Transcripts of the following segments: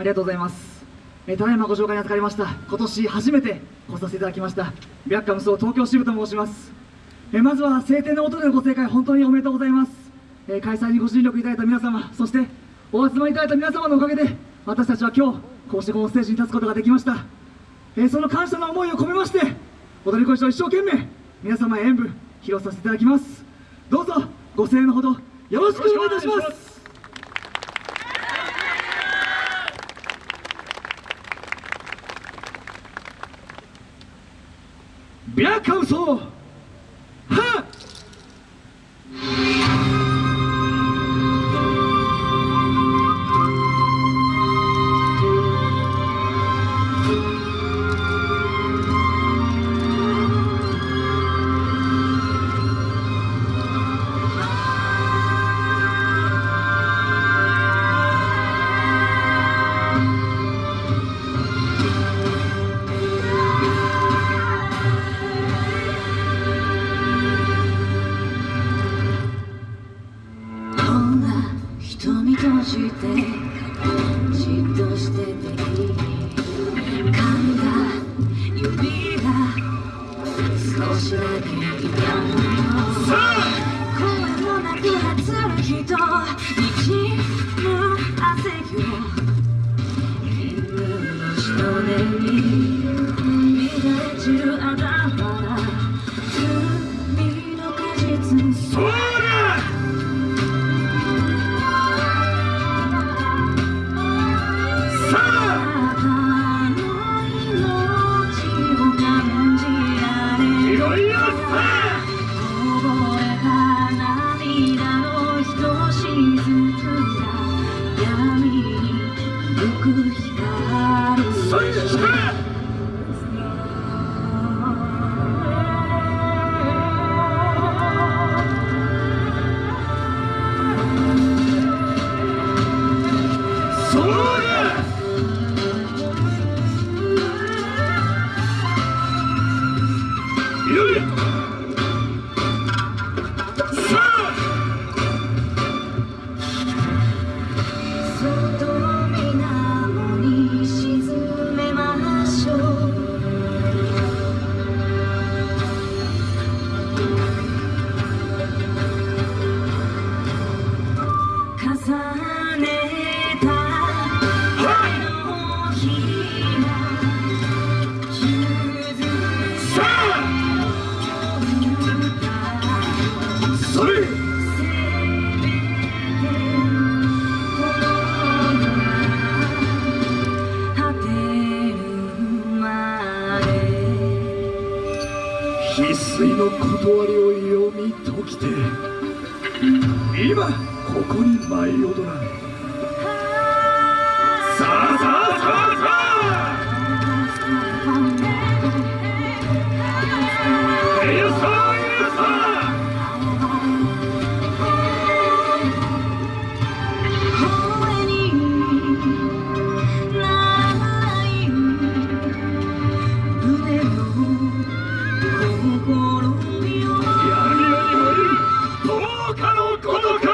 ありがとうございます、えーただいまご紹介に預かりました。今年初めて来させていただきました。ビャッカムス東京支部と申します、えーまずは晴天の音でのご正解本当におめでとうございます、えー開催にご尽力いただいた皆様そしてお集まりいただいた皆様のおかげで私たちは今日こうしてこのステージに立つことができました、えその感謝の思いを込めまして踊り子一生一生懸命皆様へ演舞披露させていただきます。どうぞご声援のほどよろしくお願いいたします。白川荘瞳閉じてじっとしてていい噛んだ指が少しだけ痛むの声もなく発る。人滲む汗よ犬の人手に乱れ散るあだ花海の果実そらい翡翠の断りを読み解きて今ここに舞い踊らん。Kodoka!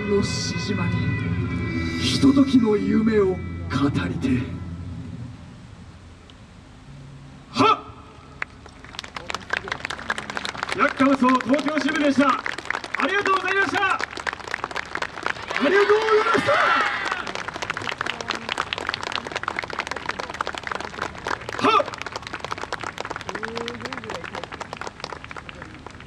影のしじまにひとときの夢を語りてはっ！薬価無双東京支部でした。ありがとうございました。ありがとうございました。